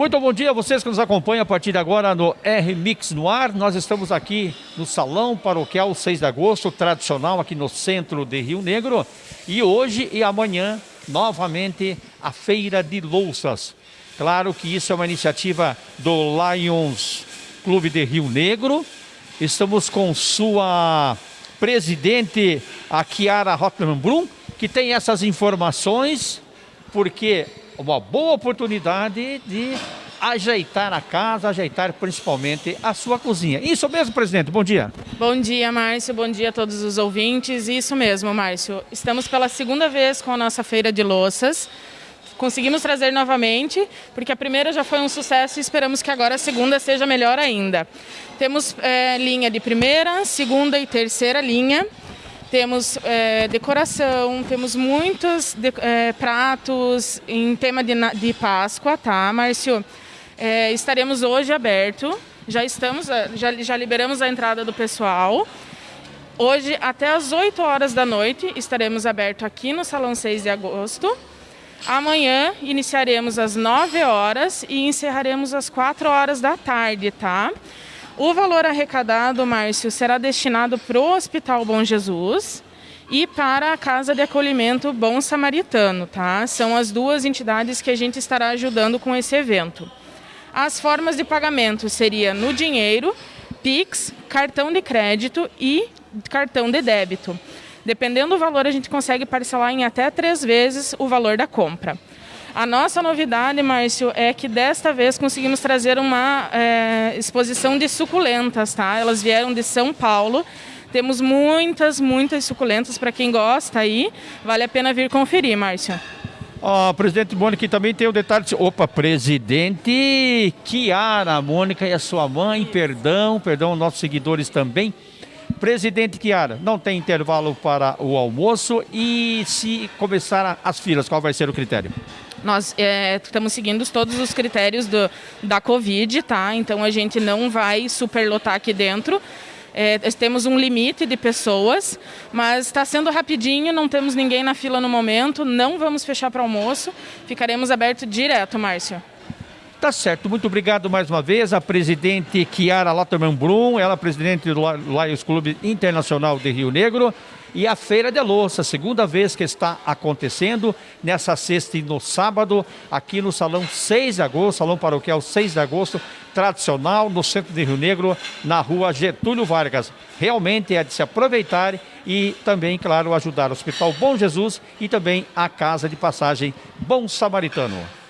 Muito bom dia a vocês que nos acompanham a partir de agora no R-Mix no ar. Nós estamos aqui no Salão Paroquial 6 de Agosto, tradicional aqui no centro de Rio Negro. E hoje e amanhã, novamente, a Feira de Louças. Claro que isso é uma iniciativa do Lions Clube de Rio Negro. Estamos com sua presidente, a Kiara Rotman Brum, que tem essas informações, porque uma boa oportunidade de ajeitar a casa, ajeitar principalmente a sua cozinha. Isso mesmo, presidente? Bom dia. Bom dia, Márcio. Bom dia a todos os ouvintes. Isso mesmo, Márcio. Estamos pela segunda vez com a nossa feira de louças. Conseguimos trazer novamente, porque a primeira já foi um sucesso e esperamos que agora a segunda seja melhor ainda. Temos é, linha de primeira, segunda e terceira linha temos é, decoração, temos muitos de, é, pratos em tema de, de, Páscoa, tá, Márcio? É, estaremos hoje aberto, já estamos, é, já, já liberamos a entrada do pessoal. Hoje, até às 8 horas da noite, estaremos aberto aqui no Salão 6 de Agosto. Amanhã iniciaremos às 9 horas e encerraremos às 4 horas da tarde, tá? O valor arrecadado, Márcio, será destinado para o Hospital Bom Jesus e para a Casa de Acolhimento Bom Samaritano, tá? São as duas entidades que a gente estará ajudando com esse evento. As formas de pagamento seria no dinheiro, Pix, cartão de crédito e cartão de débito. Dependendo do valor, a gente consegue parcelar em até três vezes o valor da compra. A nossa novidade, Márcio, é que desta vez conseguimos trazer uma é, exposição de suculentas, tá? Elas vieram de São Paulo. Temos muitas, muitas suculentas para quem gosta aí. Vale a pena vir conferir, Márcio. Ó, oh, presidente Mônica, também tem o um detalhe. Opa, presidente Kiara, Mônica e a sua mãe, perdão, perdão, nossos seguidores também. Presidente Kiara, não tem intervalo para o almoço e se começar as filas, qual vai ser o critério? Nós é, estamos seguindo todos os critérios do, da Covid, tá? Então a gente não vai superlotar aqui dentro. É, temos um limite de pessoas, mas está sendo rapidinho, não temos ninguém na fila no momento, não vamos fechar para almoço, ficaremos abertos direto, Márcio. Tá certo, muito obrigado mais uma vez a presidente Kiara Lotterman Brum, ela é presidente do Lions Clube Internacional de Rio Negro e a Feira de Louça, segunda vez que está acontecendo, nessa sexta e no sábado, aqui no Salão 6 de Agosto, Salão Paroquial 6 de Agosto, tradicional, no centro de Rio Negro, na rua Getúlio Vargas. Realmente é de se aproveitar e também, claro, ajudar o Hospital Bom Jesus e também a Casa de Passagem Bom Samaritano.